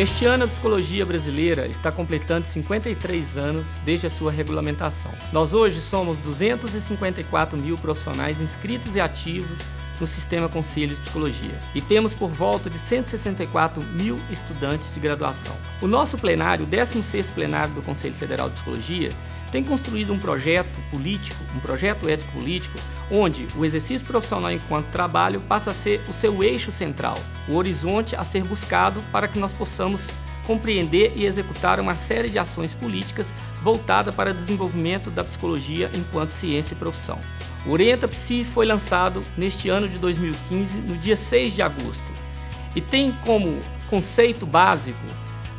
Este ano a psicologia brasileira está completando 53 anos desde a sua regulamentação. Nós hoje somos 254 mil profissionais inscritos e ativos no Sistema Conselho de Psicologia e temos por volta de 164 mil estudantes de graduação. O nosso plenário, o 16º plenário do Conselho Federal de Psicologia, tem construído um projeto político, um projeto ético-político, onde o exercício profissional enquanto trabalho passa a ser o seu eixo central, o horizonte a ser buscado para que nós possamos compreender e executar uma série de ações políticas voltada para o desenvolvimento da psicologia enquanto ciência e profissão. O Orienta Psi foi lançado neste ano de 2015, no dia 6 de agosto, e tem como conceito básico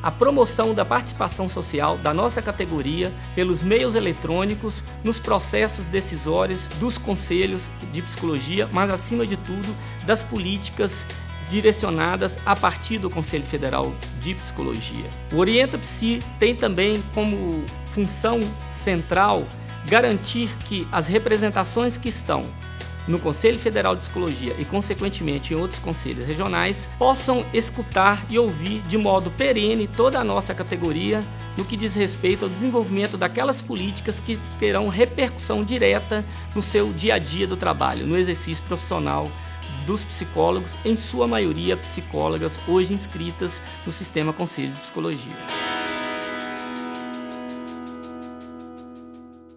a promoção da participação social da nossa categoria pelos meios eletrônicos nos processos decisórios dos conselhos de psicologia, mas acima de tudo das políticas direcionadas a partir do Conselho Federal de Psicologia. O Orienta Psi tem também como função central garantir que as representações que estão no Conselho Federal de Psicologia e, consequentemente, em outros conselhos regionais, possam escutar e ouvir de modo perene toda a nossa categoria no que diz respeito ao desenvolvimento daquelas políticas que terão repercussão direta no seu dia a dia do trabalho, no exercício profissional dos psicólogos, em sua maioria psicólogas hoje inscritas no Sistema Conselho de Psicologia.